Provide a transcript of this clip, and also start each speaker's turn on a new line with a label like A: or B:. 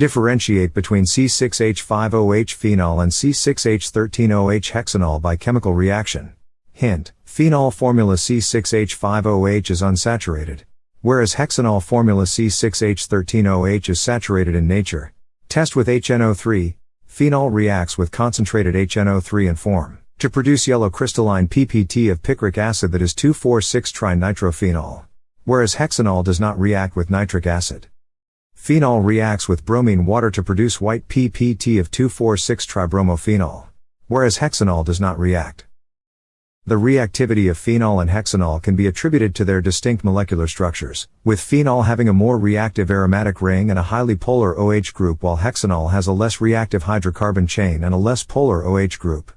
A: Differentiate between C6H5OH phenol and C6H13OH hexanol by chemical reaction. Hint, phenol formula C6H5OH is unsaturated, whereas hexanol formula C6H13OH is saturated in nature. Test with HNO3, phenol reacts with concentrated HNO3 and form to produce yellow crystalline PPT of picric acid that is 2,4,6-trinitrophenol, whereas hexanol does not react with nitric acid. Phenol reacts with bromine water to produce white PPT of 2,4,6-tribromophenol, whereas hexanol does not react. The reactivity of phenol and hexanol can be attributed to their distinct molecular structures, with phenol having a more reactive aromatic ring and a highly polar OH group while hexanol has a less reactive hydrocarbon chain and a less polar OH group.